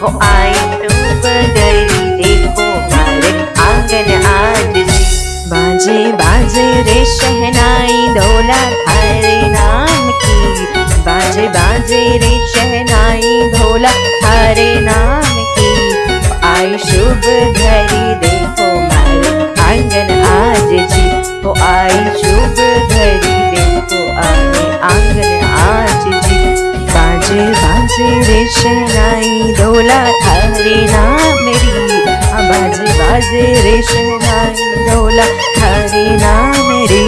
वो आई गई देखो मारे आँगन आज बाजे बाजे रे शहनाई दौला थारे नाम की बाजे बाजे रे शहनाई धोला थारे नाम की आई शुभ घड़ी बाजे रे शहनाई दौला थारे नाम मेरी। बाजे बाजे रे शहनाई दौला थारे नाम रे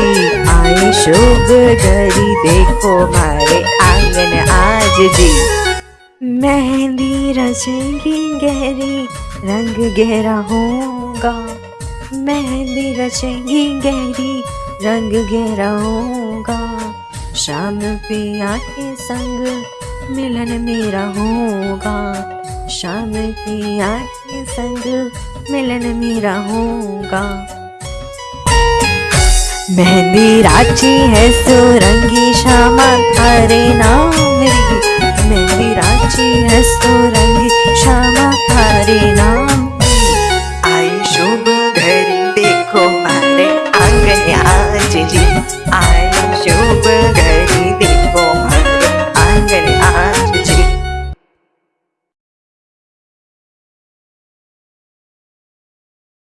आए शुभ घड़ी देखो मारे आँगन आज जी मेहंदी रचेंगी गहरी, रंग गहरा होगा। मेहंदी रचेंगी गहरी, रंग गहरा होगा। शाम पिया के संग मिलन मेरा होगा। शाम की आके संग मिलन मेरा होगा। मेहंदी राची है सुरंगी